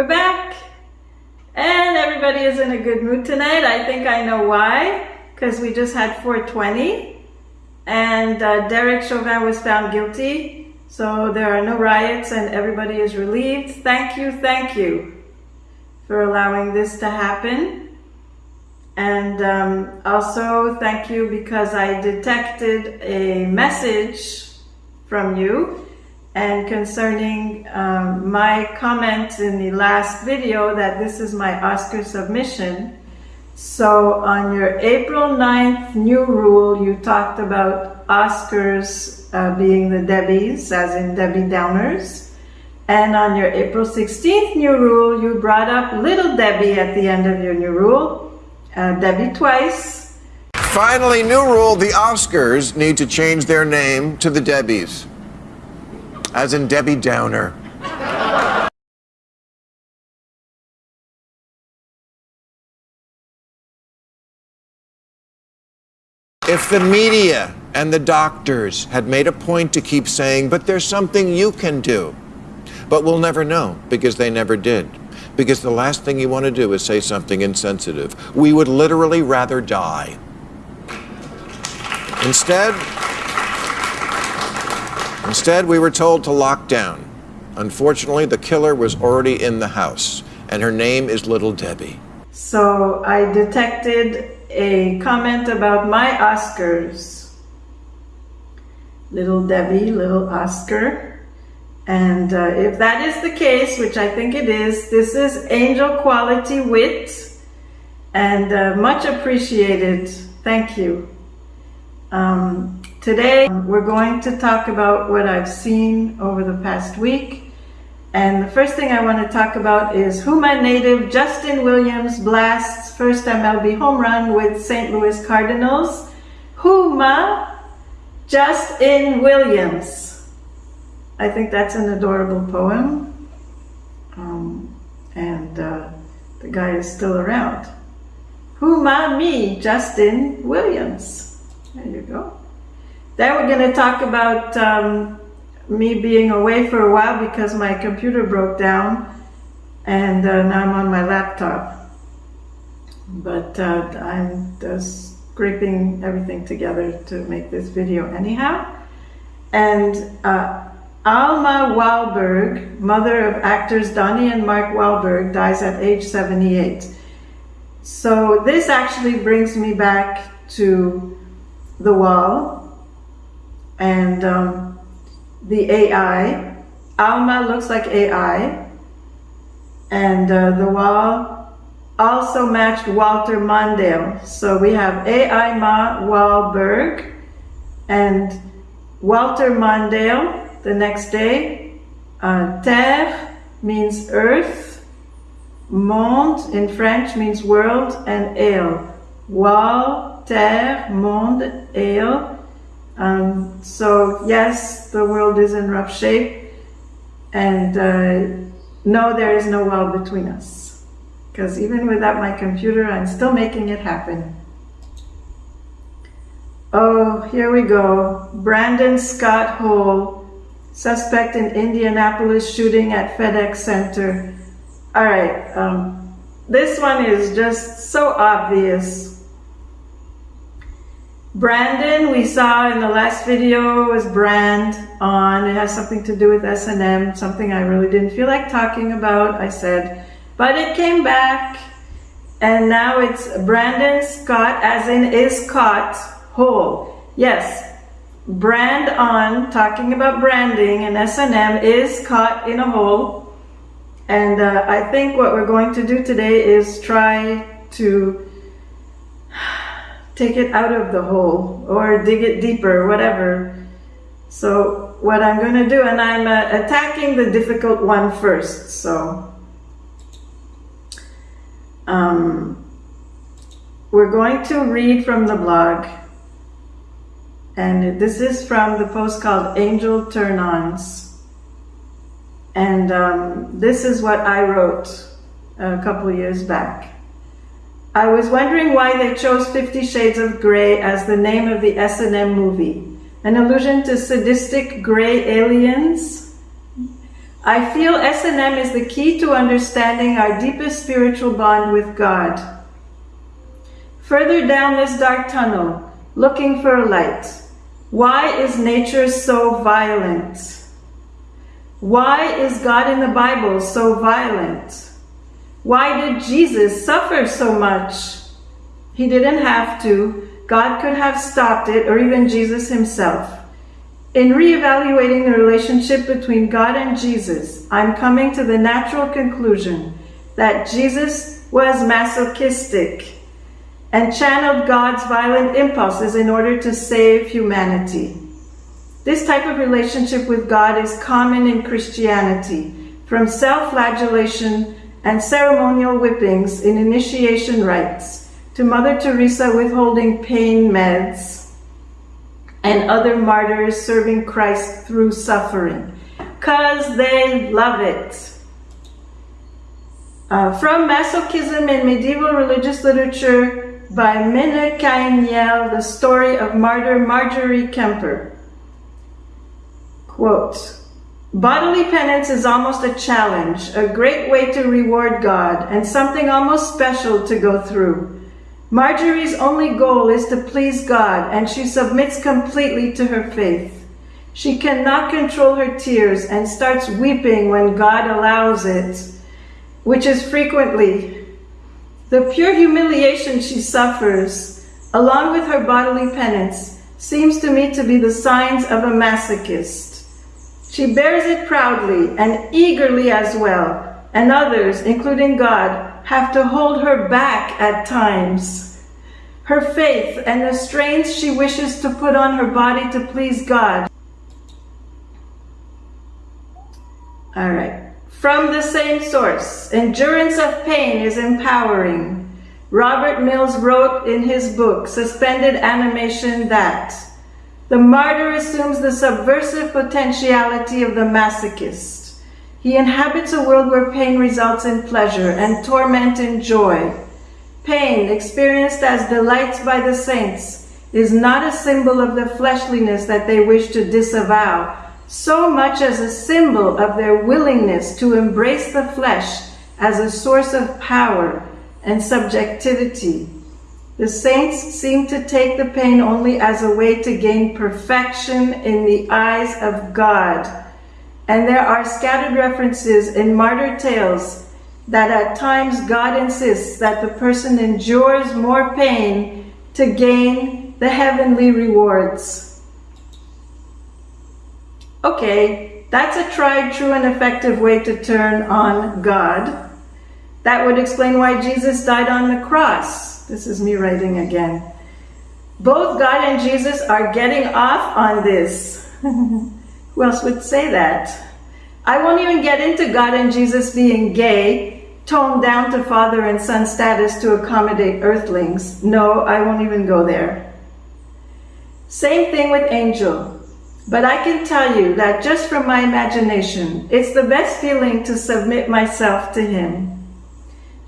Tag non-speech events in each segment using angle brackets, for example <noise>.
We're back. And everybody is in a good mood tonight. I think I know why. Because we just had 420. And uh, Derek Chauvin was found guilty. So there are no riots and everybody is relieved. Thank you, thank you for allowing this to happen. And um, also thank you because I detected a message from you and concerning um, my comment in the last video that this is my Oscar submission. So on your April 9th new rule, you talked about Oscars uh, being the Debbies, as in Debbie Downers. And on your April 16th new rule, you brought up Little Debbie at the end of your new rule, uh, Debbie twice. Finally, new rule, the Oscars need to change their name to the Debbies as in Debbie Downer. If the media and the doctors had made a point to keep saying, but there's something you can do, but we'll never know because they never did. Because the last thing you want to do is say something insensitive. We would literally rather die. Instead, Instead, we were told to lock down. Unfortunately, the killer was already in the house, and her name is Little Debbie. So I detected a comment about my Oscars. Little Debbie, Little Oscar. And uh, if that is the case, which I think it is, this is angel quality wit and uh, much appreciated. Thank you. Um, today, we're going to talk about what I've seen over the past week. And the first thing I want to talk about is Houma native Justin Williams blasts first MLB home run with St. Louis Cardinals. Houma Justin Williams. I think that's an adorable poem. Um, and uh, the guy is still around. Houma me, Justin Williams. There you go. Then we're going to talk about um, me being away for a while because my computer broke down and uh, now I'm on my laptop. But uh, I'm just scraping everything together to make this video anyhow. And uh, Alma Wahlberg, mother of actors Donnie and Mark Wahlberg, dies at age 78. So this actually brings me back to the wall and um, the AI. Alma looks like AI and uh, the wall also matched Walter Mondale. So we have AI Ma Wahlberg and Walter Mondale the next day. Uh, terre means earth, monde in French means world, and ale. Wall terre, monde, ale. Um, so yes, the world is in rough shape. And uh, no, there is no wall between us. Because even without my computer, I'm still making it happen. Oh, here we go. Brandon Scott Hole, suspect in Indianapolis shooting at FedEx Center. All right, um, this one is just so obvious. Brandon, we saw in the last video was brand on. It has something to do with S&M, something I really didn't feel like talking about. I said, but it came back and now it's Brandon Scott as in is caught whole. Yes, brand on, talking about branding and S&M is caught in a hole. And uh, I think what we're going to do today is try to take it out of the hole or dig it deeper, whatever. So what I'm going to do, and I'm uh, attacking the difficult one first. So um, we're going to read from the blog. And this is from the post called Angel Turn-Ons. And um, this is what I wrote a couple years back. I was wondering why they chose Fifty Shades of Grey as the name of the S&M movie. An allusion to sadistic grey aliens? I feel S&M is the key to understanding our deepest spiritual bond with God. Further down this dark tunnel, looking for a light. Why is nature so violent? Why is God in the Bible so violent? Why did Jesus suffer so much? He didn't have to. God could have stopped it, or even Jesus himself. In reevaluating the relationship between God and Jesus, I'm coming to the natural conclusion that Jesus was masochistic and channeled God's violent impulses in order to save humanity. This type of relationship with God is common in Christianity, from self-flagellation and ceremonial whippings in initiation rites to Mother Teresa withholding pain meds and other martyrs serving Christ through suffering because they love it. Uh, from Masochism in Medieval Religious Literature by Minne Kainiel, The Story of Martyr Marjorie Kemper. Quote, Bodily penance is almost a challenge, a great way to reward God, and something almost special to go through. Marjorie's only goal is to please God, and she submits completely to her faith. She cannot control her tears and starts weeping when God allows it, which is frequently. The pure humiliation she suffers, along with her bodily penance, seems to me to be the signs of a masochist. She bears it proudly and eagerly as well, and others, including God, have to hold her back at times. Her faith and the strains she wishes to put on her body to please God. All right. From the same source, endurance of pain is empowering. Robert Mills wrote in his book, Suspended Animation, that the martyr assumes the subversive potentiality of the masochist. He inhabits a world where pain results in pleasure and torment in joy. Pain, experienced as delights by the saints, is not a symbol of the fleshliness that they wish to disavow, so much as a symbol of their willingness to embrace the flesh as a source of power and subjectivity. The saints seem to take the pain only as a way to gain perfection in the eyes of God and there are scattered references in martyr tales that at times God insists that the person endures more pain to gain the heavenly rewards. Okay, that's a tried, true, and effective way to turn on God. That would explain why Jesus died on the cross. This is me writing again. Both God and Jesus are getting off on this. <laughs> Who else would say that? I won't even get into God and Jesus being gay, toned down to father and son status to accommodate earthlings. No, I won't even go there. Same thing with angel. But I can tell you that just from my imagination, it's the best feeling to submit myself to him.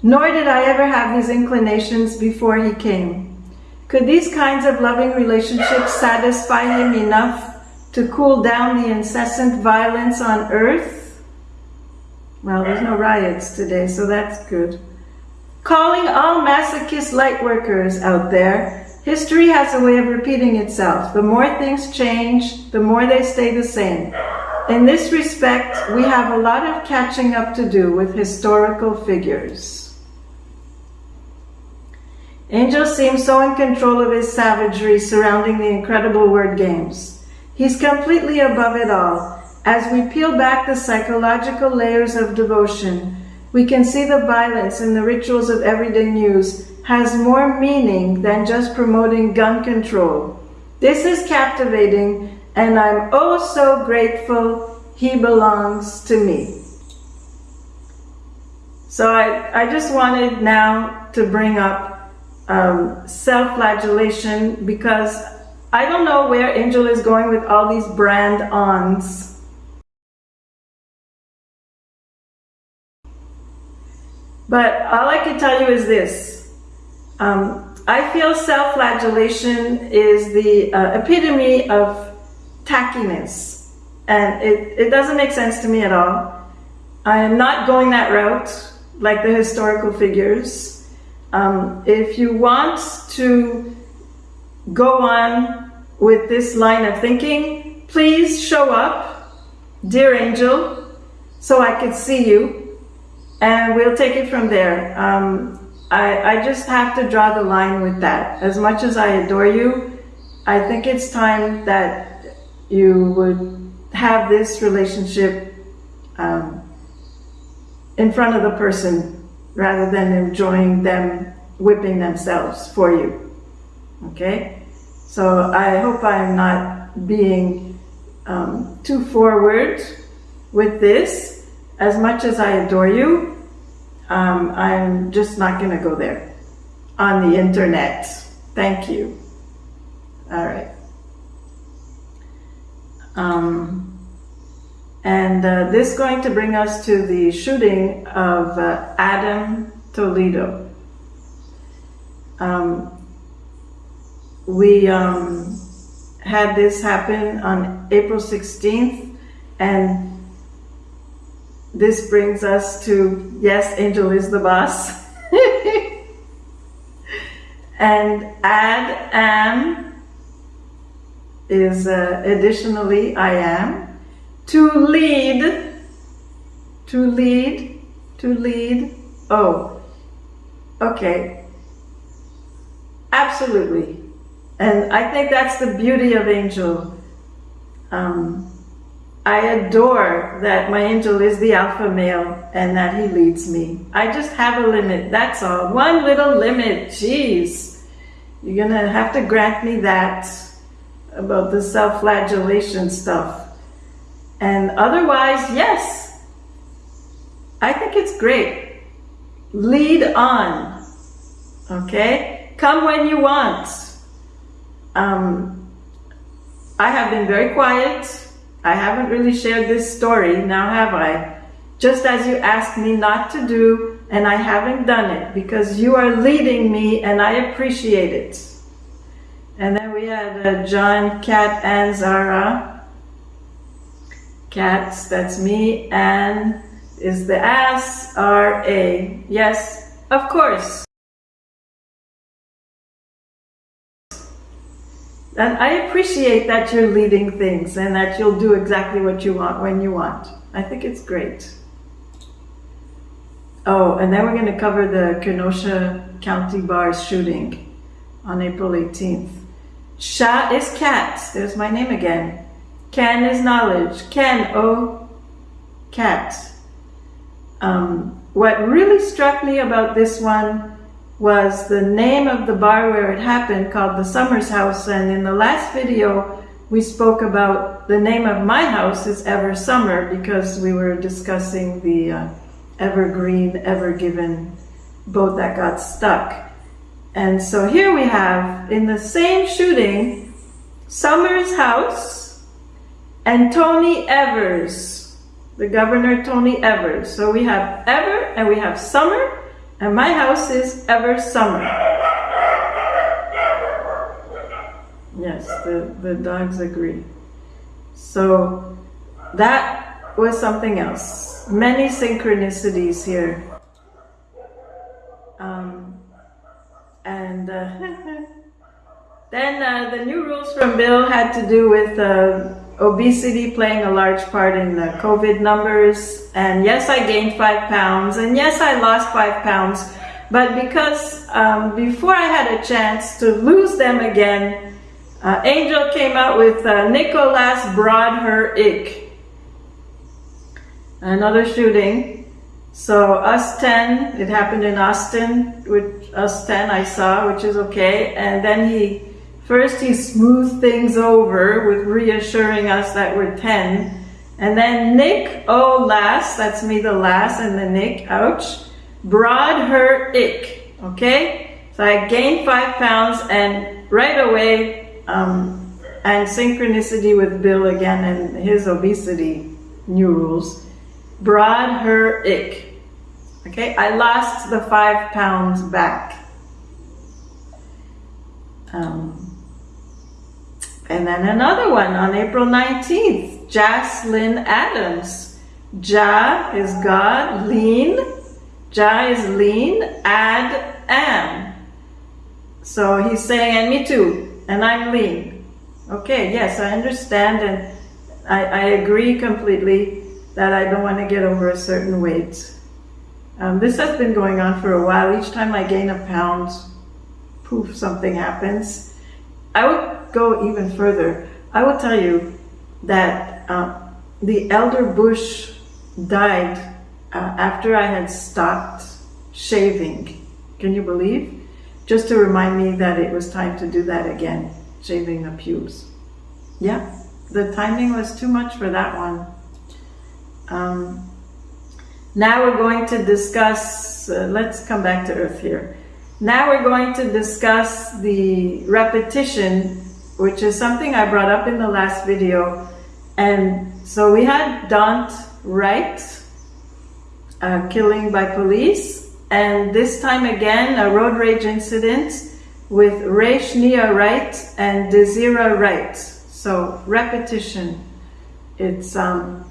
Nor did I ever have these inclinations before he came. Could these kinds of loving relationships satisfy him enough to cool down the incessant violence on earth? Well, there's no riots today, so that's good. Calling all masochist lightworkers out there, history has a way of repeating itself. The more things change, the more they stay the same. In this respect, we have a lot of catching up to do with historical figures. Angel seems so in control of his savagery surrounding the incredible word games. He's completely above it all. As we peel back the psychological layers of devotion, we can see the violence in the rituals of everyday news has more meaning than just promoting gun control. This is captivating, and I'm oh so grateful he belongs to me. So I, I just wanted now to bring up um, self-flagellation because I don't know where Angel is going with all these brand-ons. But all I can tell you is this. Um, I feel self-flagellation is the uh, epitome of tackiness. And it, it doesn't make sense to me at all. I am not going that route like the historical figures. Um, if you want to go on with this line of thinking, please show up, dear angel, so I can see you, and we'll take it from there. Um, I, I just have to draw the line with that. As much as I adore you, I think it's time that you would have this relationship um, in front of the person rather than enjoying them whipping themselves for you. Okay? So I hope I'm not being um, too forward with this. As much as I adore you, um, I'm just not going to go there on the internet. Thank you. All right. Um, and uh, this is going to bring us to the shooting of uh, Adam Toledo. Um, we um, had this happen on April 16th, and this brings us to yes, Angel is the boss. <laughs> and add am is uh, additionally I am. To lead, to lead, to lead. Oh, okay. Absolutely. And I think that's the beauty of Angel. Um, I adore that my angel is the alpha male and that he leads me. I just have a limit, that's all. One little limit, jeez. You're gonna have to grant me that about the self-flagellation stuff. And otherwise, yes, I think it's great. Lead on, okay? Come when you want. Um, I have been very quiet I haven't really shared this story, now have I? Just as you asked me not to do, and I haven't done it because you are leading me and I appreciate it. And then we had uh, John, Kat, and Zara. Cats, that's me. And is the ass, R-A. Yes, of course. And I appreciate that you're leading things and that you'll do exactly what you want when you want. I think it's great. Oh, and then we're going to cover the Kenosha County Bars shooting on April 18th. Sha is cat. There's my name again. Ken is knowledge. Ken, oh, cat. Um, what really struck me about this one was the name of the bar where it happened called the Summers House. And in the last video, we spoke about the name of my house is Ever Summer because we were discussing the uh, Evergreen, Ever Given boat that got stuck. And so here we have, in the same shooting, Summers House and Tony Evers, the Governor Tony Evers. So we have Ever and we have Summer and my house is ever summer. Yes, the, the dogs agree. So that was something else. Many synchronicities here. Um, and uh, <laughs> then uh, the new rules from Bill had to do with uh, obesity playing a large part in the COVID numbers. And yes, I gained five pounds. And yes, I lost five pounds. But because um, before I had a chance to lose them again, uh, Angel came out with uh, Nicholas Broadher Ick. Another shooting. So us 10, it happened in Austin, with us 10 I saw, which is okay. And then he First, he smoothed things over with reassuring us that we're 10. And then Nick, oh, last, that's me, the last, and the Nick, ouch, broad her ick, okay? So I gained five pounds and right away, um, and synchronicity with Bill again and his obesity new rules, broad her ick. Okay, I lost the five pounds back. Um, and then another one on April 19th, Jaslyn Adams. Jah is God, lean. Jah is lean, add am. So he's saying, and me too, and I'm lean. Okay, yes, I understand, and I, I agree completely that I don't want to get over a certain weight. Um, this has been going on for a while. Each time I gain a pound, poof, something happens. I would go even further. I will tell you that uh, the elder Bush died uh, after I had stopped shaving. Can you believe? Just to remind me that it was time to do that again, shaving the pubes. Yeah, the timing was too much for that one. Um, now we're going to discuss, uh, let's come back to Earth here. Now we're going to discuss the repetition, which is something I brought up in the last video. And so we had Daunte Wright, uh, killing by police, and this time again a road rage incident with Rayshnia Wright and Desira Wright. So repetition, it's um,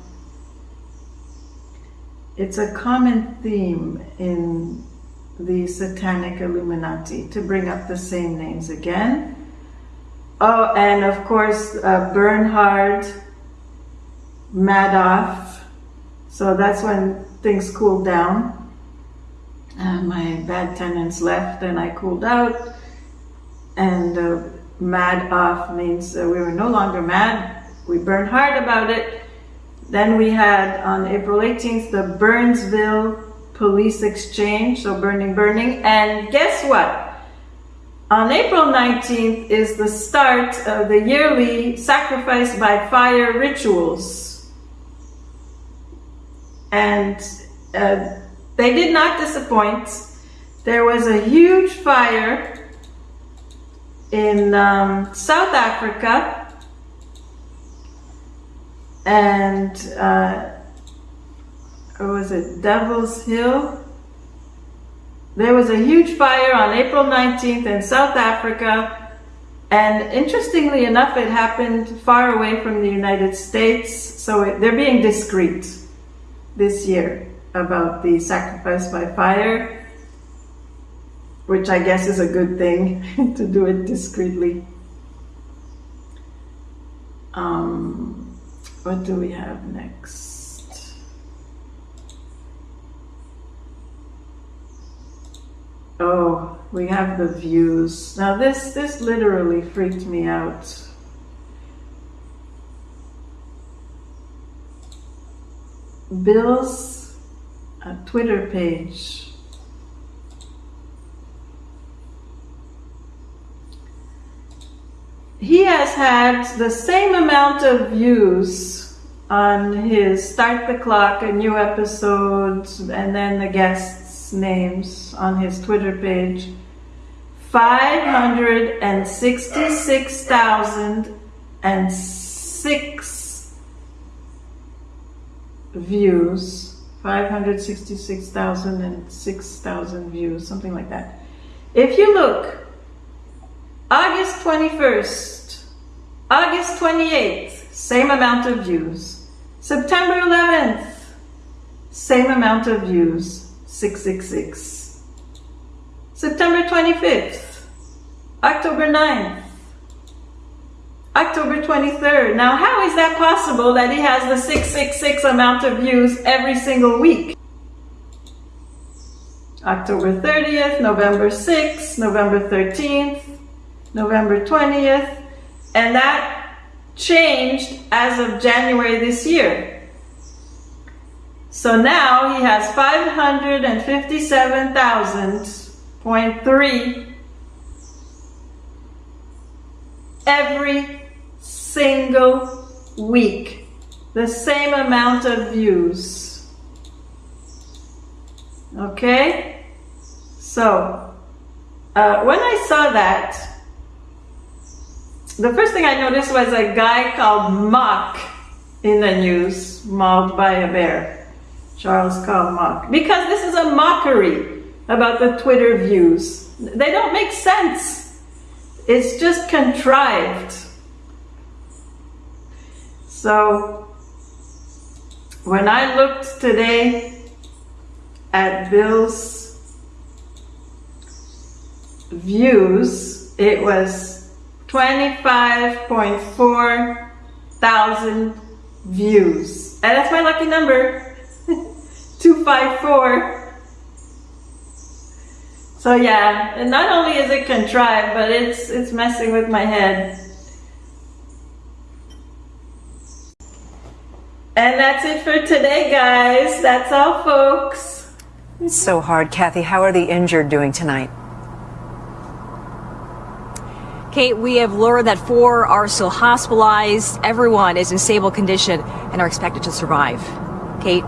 it's a common theme in the Satanic Illuminati to bring up the same names again. Oh, and of course, uh, Bernhard Madoff. So that's when things cooled down. Uh, my bad tenants left and I cooled out. And uh, mad off means uh, we were no longer mad. We burned hard about it. Then we had on April 18th the Burnsville Police Exchange, so burning, burning. And guess what? On April 19th is the start of the yearly sacrifice by fire rituals. And uh, they did not disappoint. There was a huge fire in um, South Africa and uh, was it Devil's Hill? There was a huge fire on April 19th in South Africa. And interestingly enough, it happened far away from the United States. So it, they're being discreet this year about the sacrifice by fire, which I guess is a good thing <laughs> to do it discreetly. Um, what do we have next? Oh, we have the views. Now this this literally freaked me out. Bill's uh, Twitter page. He has had the same amount of views on his Start the Clock, a new episode, and then the guests' names on his Twitter page. 566,006 views, 566,000 and 6,000 views, something like that. If you look, August 21st, August 28th, same amount of views. September 11th, same amount of views, 666. September 25th, October 9th, October 23rd. Now, how is that possible that he has the 666 amount of views every single week? October 30th, November 6th, November 13th, November 20th, and that changed as of January this year. So now he has 557,000.3 every single week. The same amount of views. Okay? So, uh, when I saw that, the first thing I noticed was a guy called Mock in the news, mauled by a bear. Charles called Mock. Because this is a mockery about the Twitter views. They don't make sense. It's just contrived. So, when I looked today at Bill's views, it was 25.4 thousand views. And that's my lucky number 254. So yeah, and not only is it contrived, but it's it's messing with my head. And that's it for today, guys. That's all, folks. It's so hard, Kathy. How are the injured doing tonight? Kate, we have learned that four are still hospitalized. Everyone is in stable condition and are expected to survive. Kate?